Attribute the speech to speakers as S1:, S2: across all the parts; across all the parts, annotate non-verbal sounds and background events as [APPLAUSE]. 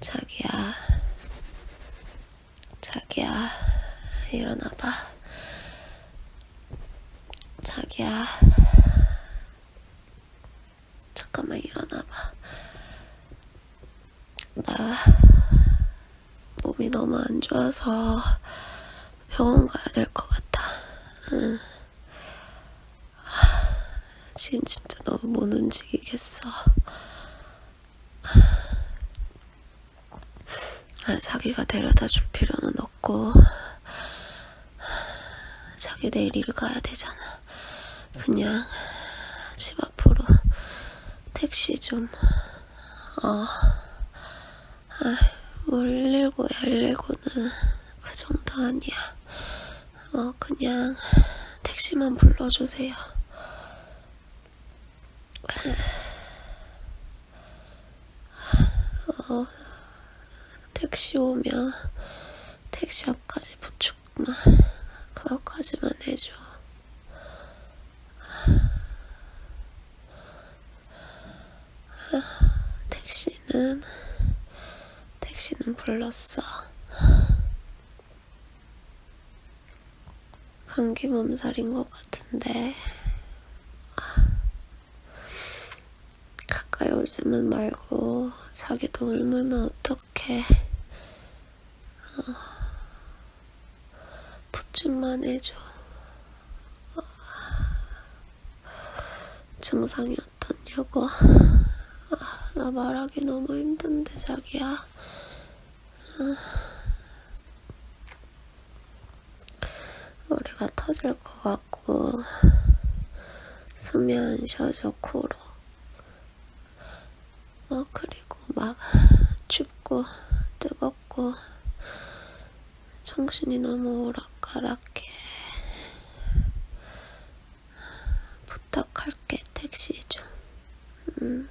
S1: 자기야, 자기야, 일어나봐. 자기야, 잠깐만 일어나봐. 나 몸이 너무 안 좋아서 병원 가야 될 것 같아. 응. 지금 진짜 너무 못 움직이겠어. 아, 자기가 데려다 줄 필요는 없고, 자기 내일 일 가야 되잖아. 그냥 집 앞으로 택시 좀, 어, 아, 뭘 119야, 119는 그 정도 아니야. 어, 그냥 택시만 불러주세요. 어, [SIGHS] 택시 오면 택시 앞까지 부축만 그것까지만 해줘. [SIGHS] 택시는 택시는 불렀어. 감기 몸살인 것 같은데 오지는 말고 자기도 울면 어떡해. 어, 부축만 해줘. 어, 증상이 어떻냐고. 아, 나 말하기 너무 힘든데 자기야. 머리가 터질 것 같고 숨이 안 쉬어져 코로. 어 그리고 막 춥고 뜨겁고 정신이 너무 오락가락해. 부탁할게 택시 좀. 음.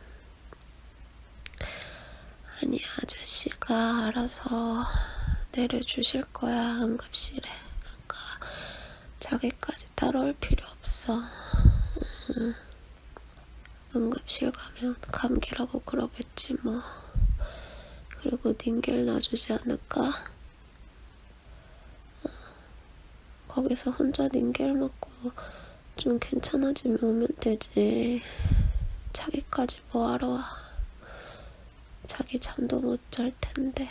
S1: 아니 아저씨가 알아서 내려주실 거야 응급실에. 그러니까 자기까지 따라올 필요 없어. 응. 응급실 가면 감기라고 그러겠지 뭐. 그리고 닌겔 놔주지 않을까? 어, 거기서 혼자 닌겔 먹고 좀 괜찮아지면 오면 되지. 자기까지 뭐하러 와. 자기 잠도 못 잘 텐데.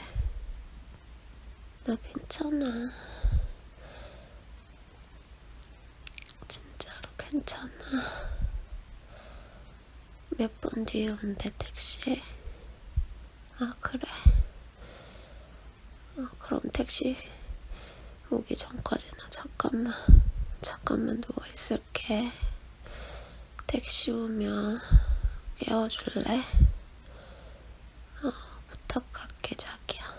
S1: 나 괜찮아. 진짜로 괜찮아. 몇 번 뒤에 온대, 택시. 아, 그래. 어, 그럼 택시 오기 전까지나 잠깐만, 잠깐만 누워있을게. 택시 오면 깨워줄래? 어, 부탁할게, 자기야.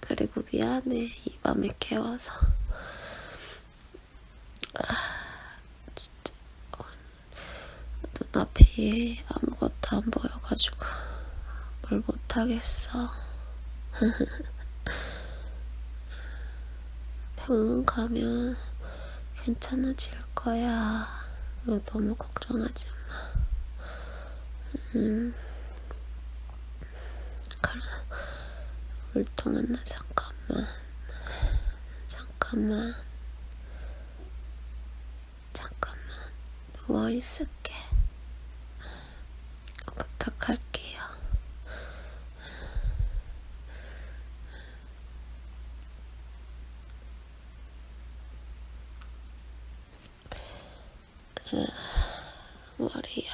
S1: 그리고 미안해, 이 밤에 깨워서. 아, 진짜. 어, 눈앞이 아무것도 안 보여가지고 뭘 못하겠어. [LAUGHS] 병원 가면 괜찮아질 거야. 너무 걱정하지 마. 음. 그래. 울통은 나 잠깐만. 잠깐만. 잠깐만. 누워있을게. 부탁할게요. 머리야.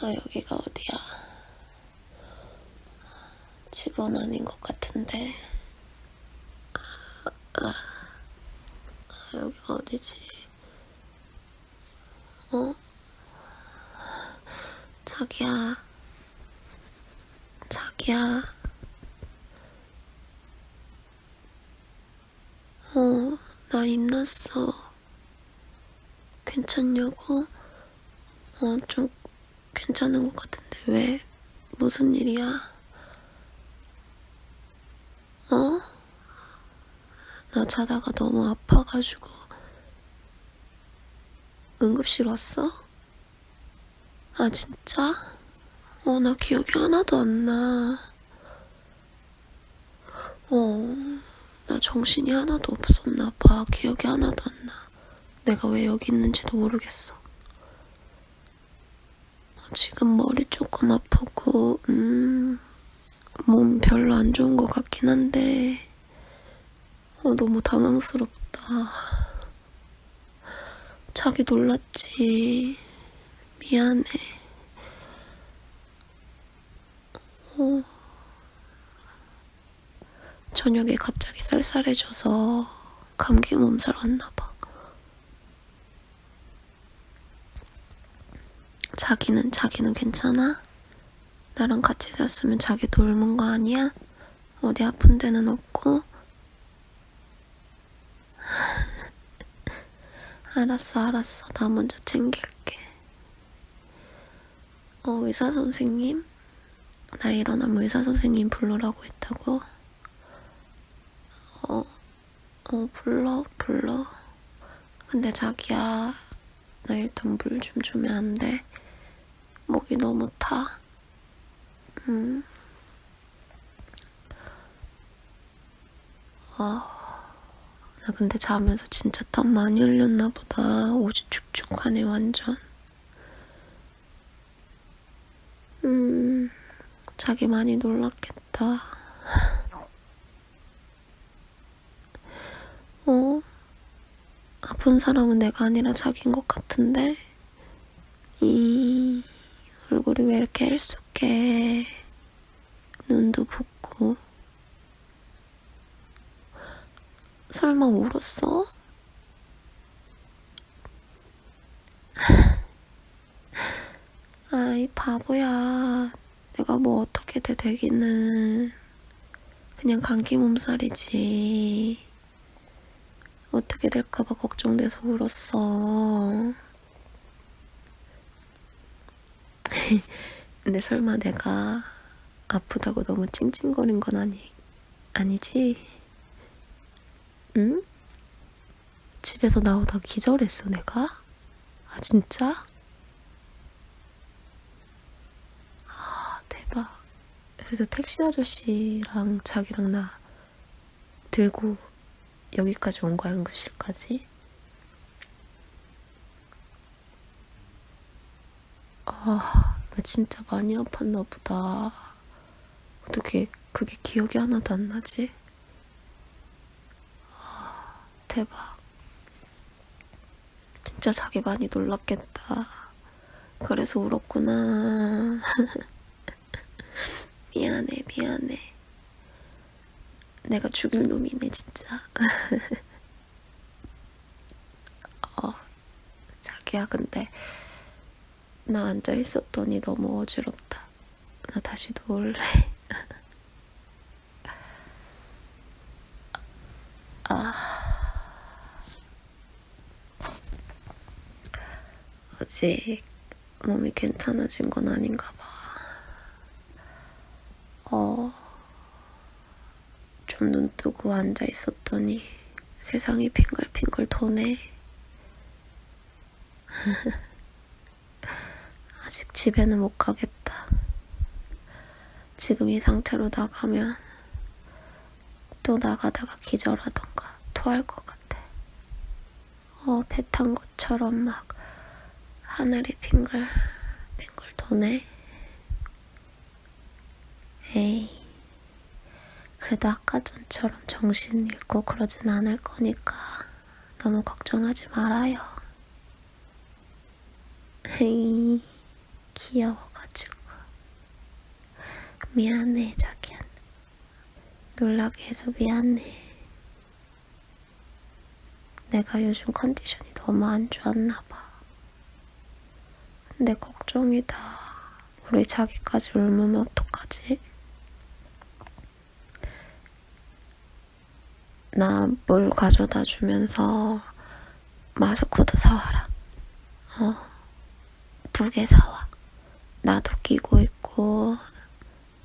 S1: 아, 여기가 어디야? 집은 아닌 것 같은데. 아, 아, 아, 여기가 어디지? 어? 자기야. 자기야. 어, 나 인났어. 괜찮냐고? 어, 좀 괜찮은 것 같은데 왜? 무슨 일이야? 어? 나 자다가 너무 아파가지고 응급실 왔어? 아, 진짜? 어, 나 기억이 하나도 안 나. 어, 나 정신이 하나도 없었나 봐. 기억이 하나도 안 나. 내가 왜 여기 있는지도 모르겠어. 어, 지금 머리 조금 아프고, 음, 몸 별로 안 좋은 것 같긴 한데, 어, 너무 당황스럽다. 자기 놀랐지. 미안해. 어. 저녁에 갑자기 쌀쌀해져서 감기 몸살 왔나 봐. 자기는, 자기는 괜찮아? 나랑 같이 잤으면 자기도 옮은 거 아니야? 어디 아픈 데는 없고? [LAUGHS] 알았어, 알았어. 나 먼저 챙길게. 어, 의사 선생님? 나 일어나면 의사 선생님 부르라고 했다고? 어, 어, 불러, 불러. 근데 자기야, 나 일단 물 좀 주면 안 돼? 목이 너무 타. 응. 아, 나 근데 자면서 진짜 땀 많이 흘렸나 보다. 옷이 축축하네, 완전. 음, 자기 많이 놀랐겠다. 어? 아픈 사람은 내가 아니라 자기인 것 같은데? 이 얼굴이 왜 이렇게 일숙해? 눈도 붓고. 설마 울었어? [LAUGHS] 아이, 바보야. 내가 뭐 어떻게 돼 되기는. 그냥 감기 몸살이지. 어떻게 될까봐 걱정돼서 울었어. [LAUGHS] 근데 설마 내가 아프다고 너무 찡찡거린 건 아니, 아니지? 응? 집에서 나오다 기절했어, 내가? 아, 진짜? 아, 대박. 그래서 택시 아저씨랑 자기랑 나 들고 여기까지 온 거야, 응급실까지? 아, 나 진짜 많이 아팠나 보다. 어떻게 그게 기억이 하나도 안 나지? 아, 대박. 진짜 자기 많이 놀랐겠다. 그래서 울었구나. [LAUGHS] 미안해, 미안해. 내가 죽일 놈이네, 진짜. [LAUGHS] 어, 자기야, 근데 나 앉아 있었더니 너무 어지럽다. 나 다시 누울래. [LAUGHS] 아. 아직 몸이 괜찮아진 건 아닌가 봐. 어, 좀 눈 뜨고 앉아 있었더니 세상이 핑글핑글 도네. [LAUGHS] 아직 집에는 못 가겠다. 지금 이 상태로 나가면 또 나가다가 기절하던가 토할 것 같아. 어, 배 탄 것처럼 막 하늘이 핑글, 핑글 도네. 에이, 그래도 아까 전처럼 정신 잃고 그러진 않을 거니까 너무 걱정하지 말아요. [LAUGHS] 에이. 귀여워가지고. 미안해, 자기야. 놀라게 해서 미안해. 내가 요즘 컨디션이 너무 안 좋았나봐. 근데 걱정이다. 우리 자기까지 울으면 어떡하지? 나 물 가져다 주면서 마스크도 사와라. 어, 두 개 사와. 나도 끼고 있고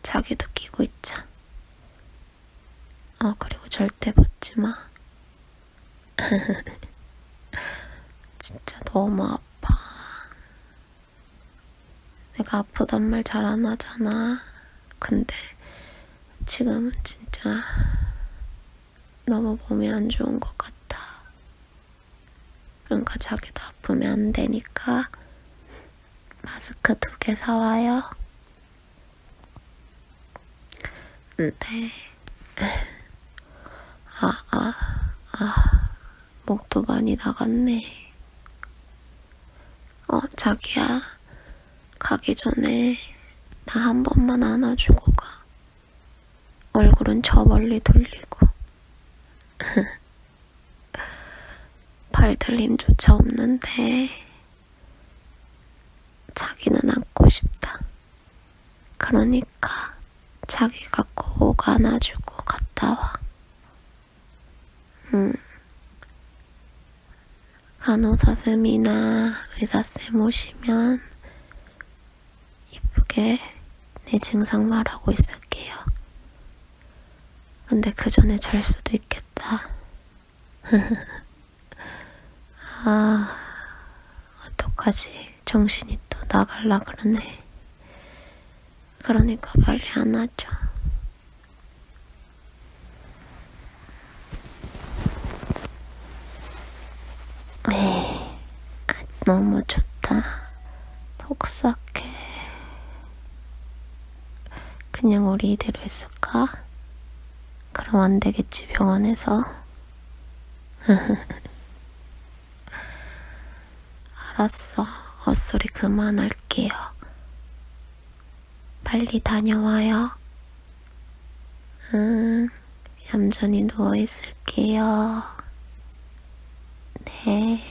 S1: 자기도 끼고 있자. 어, 그리고 절대 벗지 마. [LAUGHS] 진짜 너무 아파. 내가 아프단 말 잘 안 하잖아. 근데 지금은 진짜 너무 몸이 안 좋은 것 같아. 그러니까 자기도 아프면 안 되니까 마스크 두 개 사와요. 네. 아, 아, 아, 목도 많이 나갔네. 어, 자기야. 가기 전에 나 한 번만 안아주고 가. 얼굴은 저 멀리 돌리고. [LAUGHS] 발들 힘조차 없는데, 자기는 안고 싶다. 그러니까, 자기가 꼭 안아주고 갔다 와. 응. 간호사쌤이나 의사쌤 오시면 이쁘게 내 증상 말하고 있을게요. 근데 그 전에 잘 수도 있겠다. [LAUGHS] 아, 어떡하지. 정신이 또 나갈라 그러네. 그러니까 빨리 안아줘. 에이, 아, 너무 좋다. 폭삭해. 그냥 우리 이대로 있을까? 그럼 안 되겠지, 병원에서. [LAUGHS] 알았어. 헛소리 그만할게요. 빨리 다녀와요. 응, 얌전히 누워있을게요. 네.